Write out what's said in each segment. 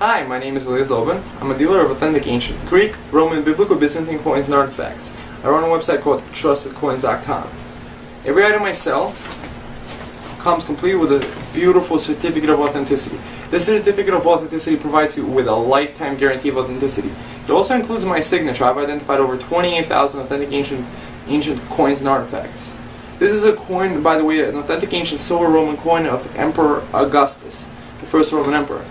Hi, my name is Elias Loban. I'm a dealer of authentic ancient Greek, Roman, Biblical, Byzantine coins and artifacts. I run a website called TrustedCoins.com. Every item I sell comes complete with a beautiful certificate of authenticity. This certificate of authenticity provides you with a lifetime guarantee of authenticity. It also includes my signature. I've identified over 28,000 authentic ancient ancient coins and artifacts. This is a coin, by the way, an authentic ancient silver Roman coin of Emperor Augustus, the first Roman emperor.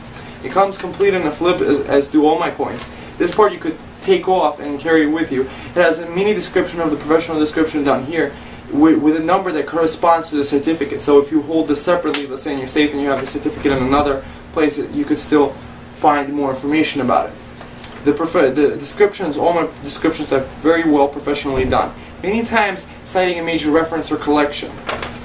It comes complete in a flip as, as do all my coins. This part you could take off and carry with you. It has a mini description of the professional description down here with, with, a number that corresponds to the certificate. So if you hold this separately, let's say in your safe and you have the certificate in another place, you could still find more information about it. The, the descriptions, all my descriptions are very well professionally done. Many times citing a major reference or collection.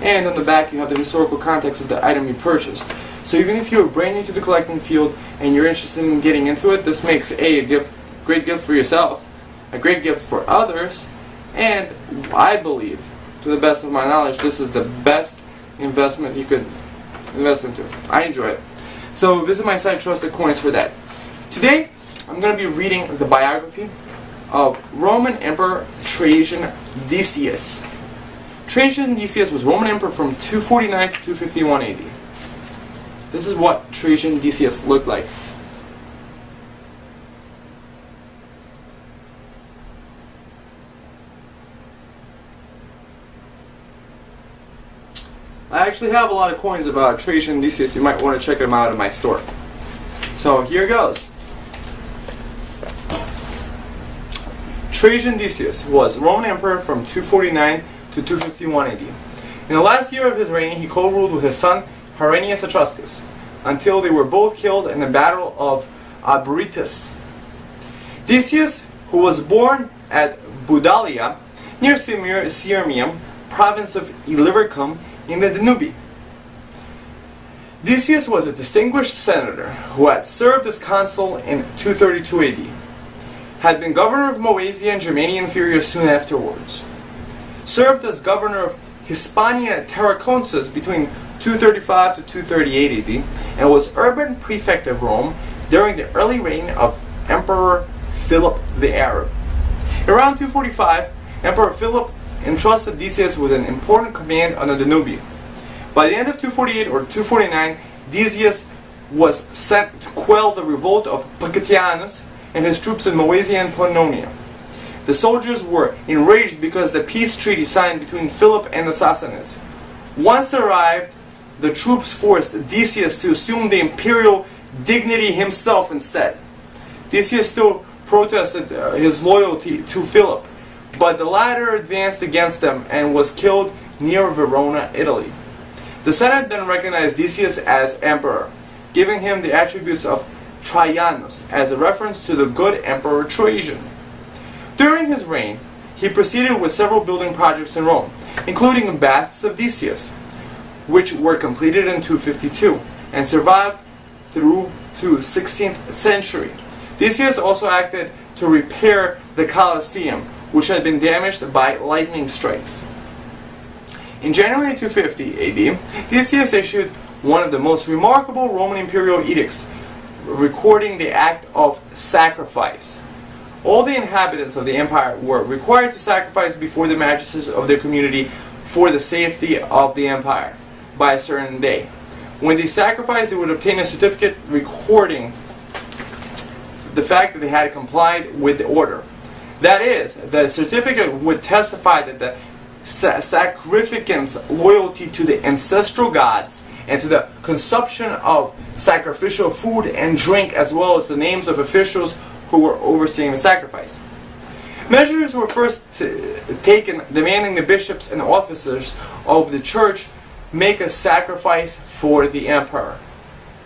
And on the back you have the historical context of the item you purchased. So even if you're brand new to the collecting field and you're interested in getting into it, this makes a, a gift, great gift for yourself, a great gift for others, and I believe, to the best of my knowledge, this is the best investment you could invest into. I enjoy it. So visit my site Trusted Coins for that. Today, I'm going to be reading the biography of Roman Emperor Trajan Decius. Trajan Decius was Roman Emperor from 249 to 251 AD. This is what Trajan Decius looked like. I actually have a lot of coins about Trajan Decius. You might want to check them out in my store. So here goes. Trajan Decius was Roman emperor from 249 to 251 AD. In the last year of his reign, he co-ruled with his son Herennius Etruscus, until they were both killed in the Battle of Abrytus. Decius, who was born at Budalia, near Sirmium, province of Illyricum in the Danube. Decius was a distinguished senator who had served as consul in 232 AD, had been governor of Moesia and Germania Inferior soon afterwards, served as governor of Hispania Tarraconensis between 235 to 238 AD, and was urban prefect of Rome during the early reign of Emperor Philip the Arab. Around 245, Emperor Philip entrusted Decius with an important command on the Danube. By the end of 248 or 249, Decius was sent to quell the revolt of Pacatianus and his troops in Moesia and Pannonia. The soldiers were enraged because the peace treaty signed between Philip and the Sassanids. Once arrived, the troops forced Decius to assume the imperial dignity himself instead. Decius still protested uh, his loyalty to Philip, but the latter advanced against them and was killed near Verona, Italy. The Senate then recognized Decius as emperor, giving him the attributes of Traianus as a reference to the good emperor Trajan. During his reign, he proceeded with several building projects in Rome, including baths of Decius, which were completed in 252 and survived through to 16th century. Decius also acted to repair the Colosseum, which had been damaged by lightning strikes. In January 250 AD, Decius issued one of the most remarkable Roman imperial edicts, recording the act of sacrifice. All the inhabitants of the empire were required to sacrifice before the magistrates of their community for the safety of the empire by a certain day. When they sacrificed, they would obtain a certificate recording the fact that they had complied with the order. That is, the certificate would testify that the sa sacrificant's loyalty to the ancestral gods and to the consumption of sacrificial food and drink, as well as the names of officials who were overseeing the sacrifice. Measures were first taken demanding the bishops and officers of the church make a sacrifice for the emperor.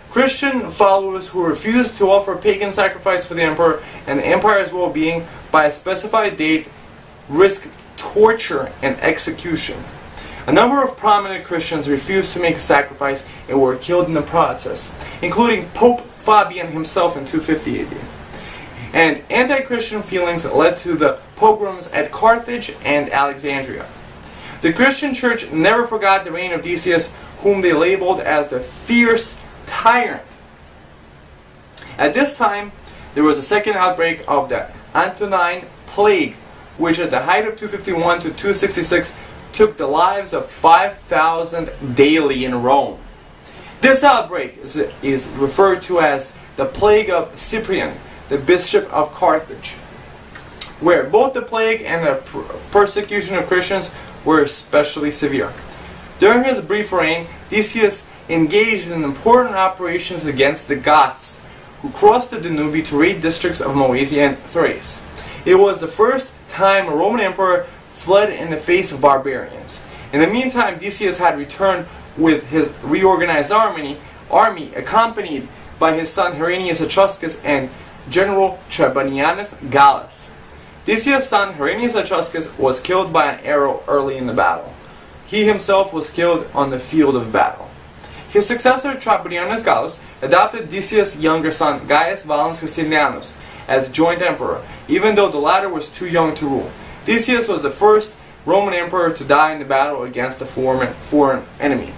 Christian followers who refused to offer pagan sacrifice for the emperor and the empire's well-being by a specified date risk torture and execution. A number of prominent Christians refused to make a sacrifice and were killed in the process, including Pope Fabian himself in 250 AD. And anti-Christian feelings led to the pogroms at Carthage and Alexandria. The Christian church never forgot the reign of Decius, whom they labeled as the fierce tyrant. At this time, there was a second outbreak of the Antonine Plague, which at the height of 251 to 266 took the lives of 5,000 daily in Rome. This outbreak is, is referred to as the Plague of Cyprian, the Bishop of Carthage, where both the plague and the persecution of Christians were especially severe. During his brief reign, Decius engaged in important operations against the Goths, who crossed the Danube to raid districts of Moesia and Thrace. It was the first time a Roman emperor fled in the face of barbarians. In the meantime, Decius had returned with his reorganized army, army accompanied by his son Herennius Etruscus and General Trebonianus Gallus. Decius' son Herennius Etruscus was killed by an arrow early in the battle. He himself was killed on the field of battle. His successor Trebonianus Gallus adopted Decius' younger son Gaius Valens Justinianus as joint emperor, even though the latter was too young to rule. Decius was the first Roman emperor to die in the battle against a foreign, foreign enemy.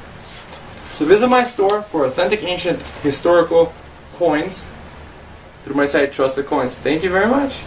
So visit my store for authentic ancient historical coins through my site Trusted Coins. Thank you very much.